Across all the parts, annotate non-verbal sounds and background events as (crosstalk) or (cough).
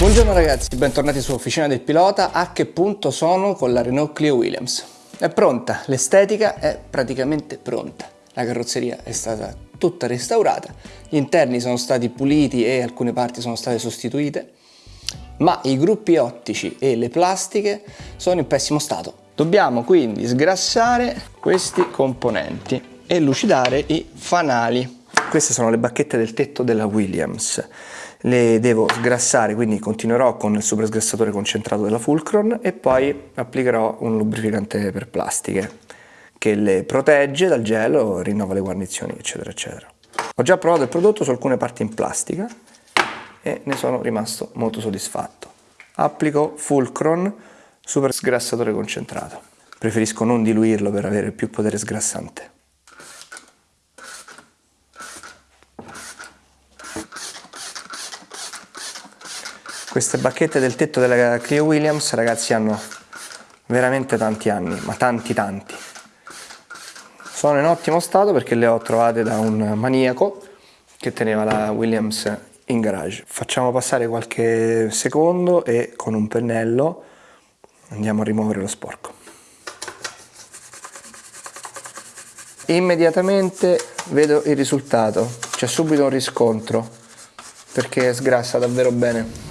Buongiorno ragazzi, bentornati su Officina del Pilota. A che punto sono con la Renault Clio Williams? È pronta, l'estetica è praticamente pronta. La carrozzeria è stata tutta restaurata, gli interni sono stati puliti e alcune parti sono state sostituite, ma i gruppi ottici e le plastiche sono in pessimo stato. Dobbiamo quindi sgrassare questi componenti e lucidare i fanali. Queste sono le bacchette del tetto della Williams le devo sgrassare quindi continuerò con il super sgrassatore concentrato della Fulcron e poi applicherò un lubrificante per plastiche che le protegge dal gelo, rinnova le guarnizioni eccetera eccetera. Ho già provato il prodotto su alcune parti in plastica e ne sono rimasto molto soddisfatto. Applico Fulcron super sgrassatore concentrato. Preferisco non diluirlo per avere più potere sgrassante. Queste bacchette del tetto della Clio Williams, ragazzi, hanno veramente tanti anni, ma tanti tanti. Sono in ottimo stato perché le ho trovate da un maniaco che teneva la Williams in garage. Facciamo passare qualche secondo e con un pennello andiamo a rimuovere lo sporco. Immediatamente vedo il risultato, c'è subito un riscontro perché sgrassa davvero bene.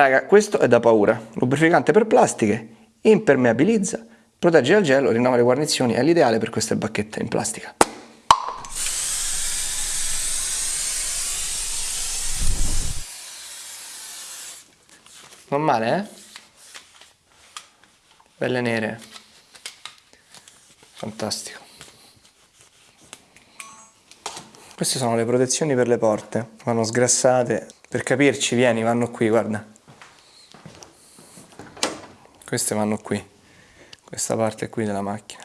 Raga, questo è da paura. Lubrificante per plastiche, impermeabilizza, protegge dal gelo, rinnova le guarnizioni, è l'ideale per queste bacchette in plastica. Non male, eh? Belle nere. Fantastico. Queste sono le protezioni per le porte, vanno sgrassate. Per capirci, vieni, vanno qui, guarda queste vanno qui. Questa parte qui della macchina.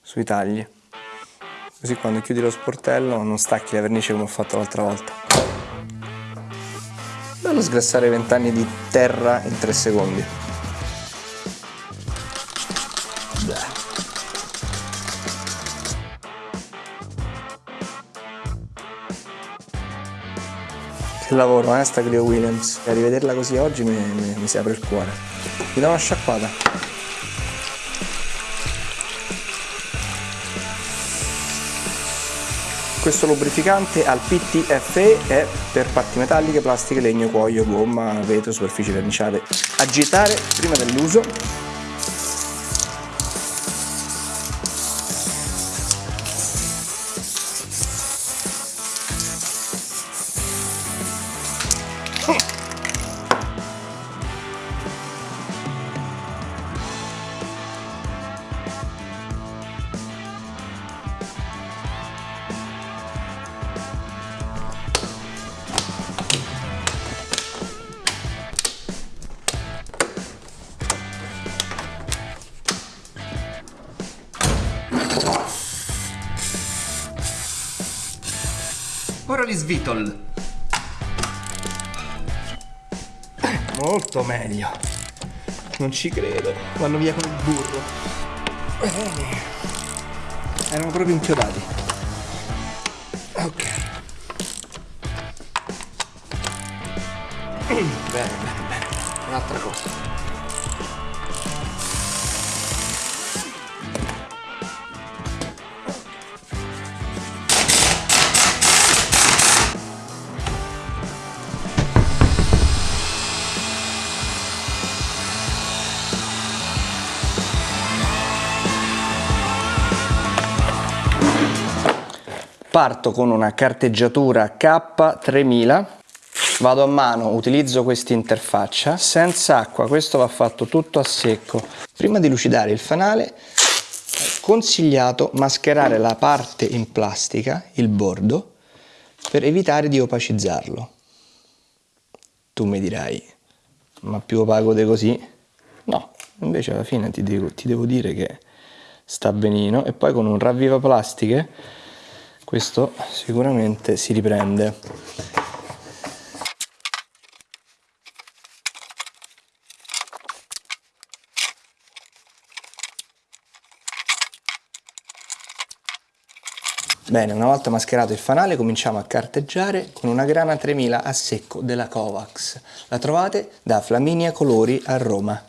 Sui tagli. Così quando chiudi lo sportello non stacchi la vernice come ho fatto l'altra volta. Bello sgrassare 20 anni di terra in 3 secondi. Che lavoro, eh, sta Clio Williams. A rivederla così oggi mi, mi, mi si apre il cuore. Mi dà una sciacquata. Questo lubrificante al PTFE è per parti metalliche, plastiche, legno, cuoio, gomma, vetro, superfici verniciate. Agitare prima dell'uso Ora li svitol. Molto meglio. Non ci credo. Vanno via con il burro. Bene. Erano proprio inchiodati. Ok. (clears throat) Bene, bene, bene. Un'altra cosa. Parto con una carteggiatura K3000, vado a mano, utilizzo questa interfaccia, senza acqua, questo va fatto tutto a secco. Prima di lucidare il fanale consigliato mascherare la parte in plastica, il bordo, per evitare di opacizzarlo. Tu mi dirai, ma più opaco di così? No, invece alla fine ti devo, ti devo dire che sta benino e poi con un ravviva plastiche questo sicuramente si riprende. Bene, una volta mascherato il fanale cominciamo a carteggiare con una grana 3000 a secco della Kovacs. La trovate da Flaminia Colori a Roma.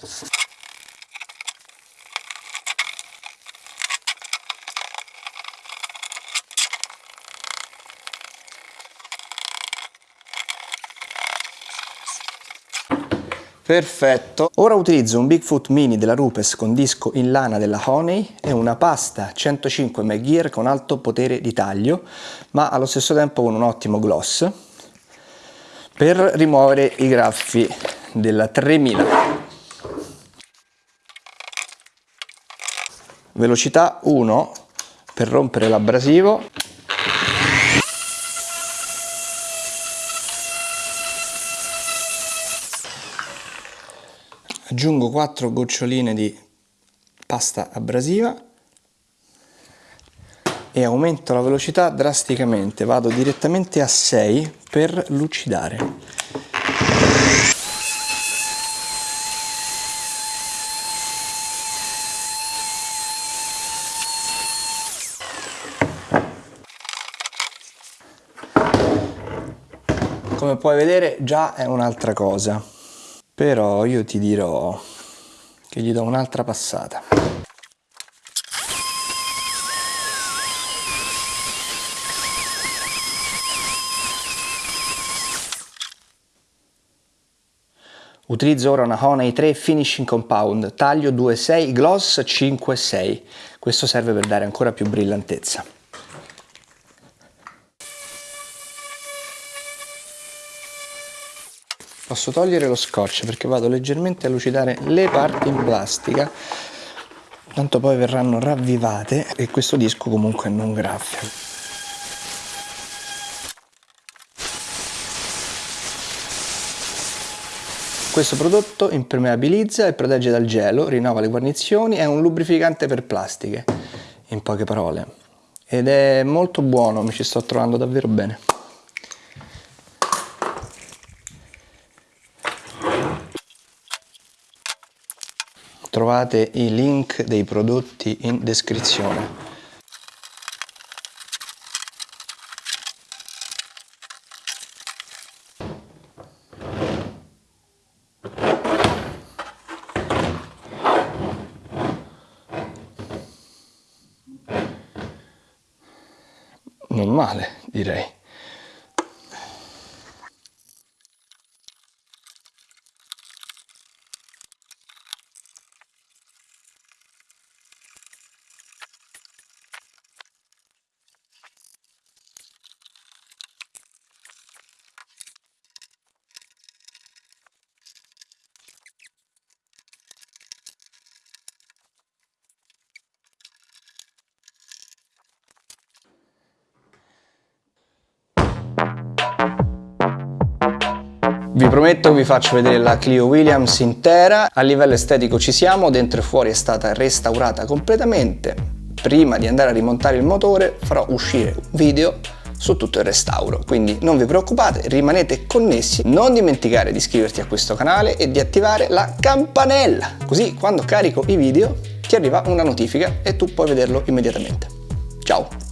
Perfetto. Ora utilizzo un Bigfoot Mini della Rupes con disco in lana della Honey e una pasta 105 McGear con alto potere di taglio, ma allo stesso tempo con un ottimo gloss, per rimuovere i graffi della 3000. Velocità 1 per rompere l'abrasivo aggiungo 4 goccioline di pasta abrasiva e aumento la velocità drasticamente, vado direttamente a 6 per lucidare. Come puoi vedere già è un'altra cosa però io ti dirò che gli do un'altra passata. Utilizzo ora una Honey 3 Finishing Compound, taglio 2,6, gloss 5,6. Questo serve per dare ancora più brillantezza. Posso togliere lo scotch perché vado leggermente a lucidare le parti in plastica tanto poi verranno ravvivate e questo disco comunque non graffia. Questo prodotto impermeabilizza e protegge dal gelo, rinnova le guarnizioni, è un lubrificante per plastiche, in poche parole. Ed è molto buono, mi ci sto trovando davvero bene. Trovate i link dei prodotti in descrizione. Non male, direi. Vi prometto vi faccio vedere la Clio Williams intera, a livello estetico ci siamo, dentro e fuori è stata restaurata completamente. Prima di andare a rimontare il motore farò uscire un video su tutto il restauro, quindi non vi preoccupate, rimanete connessi, non dimenticare di iscriverti a questo canale e di attivare la campanella, così quando carico i video ti arriva una notifica e tu puoi vederlo immediatamente. Ciao!